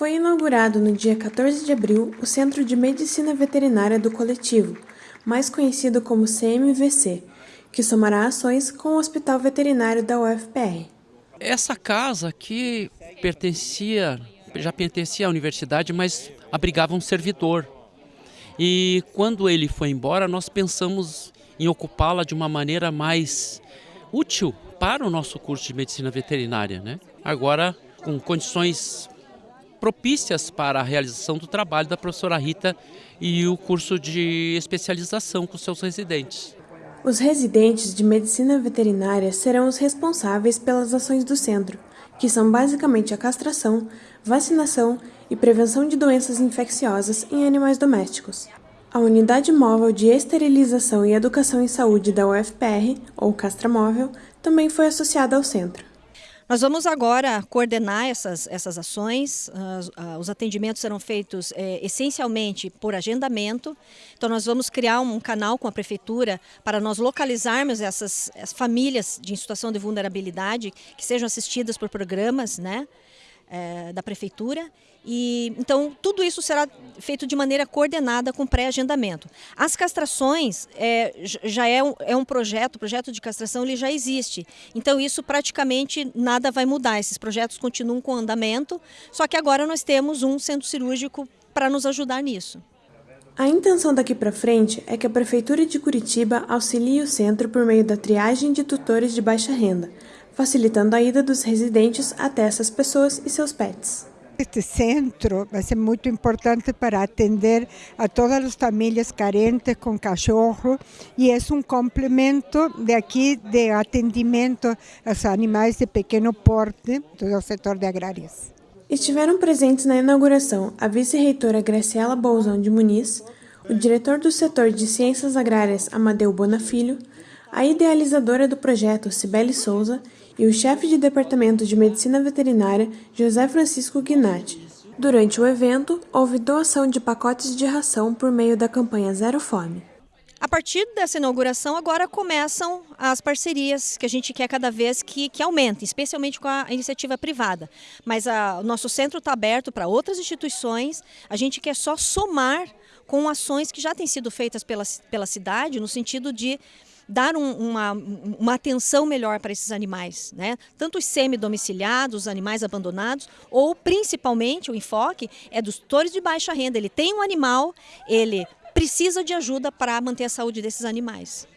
Foi inaugurado no dia 14 de abril o Centro de Medicina Veterinária do Coletivo, mais conhecido como CMVC, que somará ações com o Hospital Veterinário da UFPR. Essa casa aqui pertencia, já pertencia à universidade, mas abrigava um servidor. E quando ele foi embora, nós pensamos em ocupá-la de uma maneira mais útil para o nosso curso de medicina veterinária, né? Agora com condições propícias para a realização do trabalho da professora Rita e o curso de especialização com seus residentes. Os residentes de medicina veterinária serão os responsáveis pelas ações do centro, que são basicamente a castração, vacinação e prevenção de doenças infecciosas em animais domésticos. A Unidade Móvel de Esterilização e Educação em Saúde da UFPR, ou Castramóvel, também foi associada ao centro. Nós vamos agora coordenar essas, essas ações. Uh, os atendimentos serão feitos é, essencialmente por agendamento. Então, nós vamos criar um canal com a Prefeitura para nós localizarmos essas famílias de situação de vulnerabilidade que sejam assistidas por programas, né? É, da prefeitura. E então tudo isso será feito de maneira coordenada com pré-agendamento. As castrações é, já é um, é um projeto, o projeto de castração ele já existe. Então isso praticamente nada vai mudar. Esses projetos continuam com andamento, só que agora nós temos um centro cirúrgico para nos ajudar nisso. A intenção daqui para frente é que a Prefeitura de Curitiba auxilie o centro por meio da triagem de tutores de baixa renda, facilitando a ida dos residentes até essas pessoas e seus pets. Este centro vai ser muito importante para atender a todas as famílias carentes com cachorro e é um complemento de aqui de atendimento aos animais de pequeno porte do setor de agrárias. Estiveram presentes na inauguração a vice-reitora Graciela Bolzão de Muniz, o diretor do setor de Ciências Agrárias Amadeu Bonafilho, a idealizadora do projeto Cibele Souza e o chefe de departamento de medicina veterinária José Francisco Guinatti. Durante o evento, houve doação de pacotes de ração por meio da campanha Zero Fome. A partir dessa inauguração, agora começam as parcerias que a gente quer cada vez que, que aumentem, especialmente com a iniciativa privada. Mas a, o nosso centro está aberto para outras instituições, a gente quer só somar com ações que já têm sido feitas pela, pela cidade, no sentido de dar um, uma, uma atenção melhor para esses animais, né? tanto os semi-domiciliados, os animais abandonados, ou principalmente o enfoque é dos tutores de baixa renda. Ele tem um animal, ele precisa de ajuda para manter a saúde desses animais.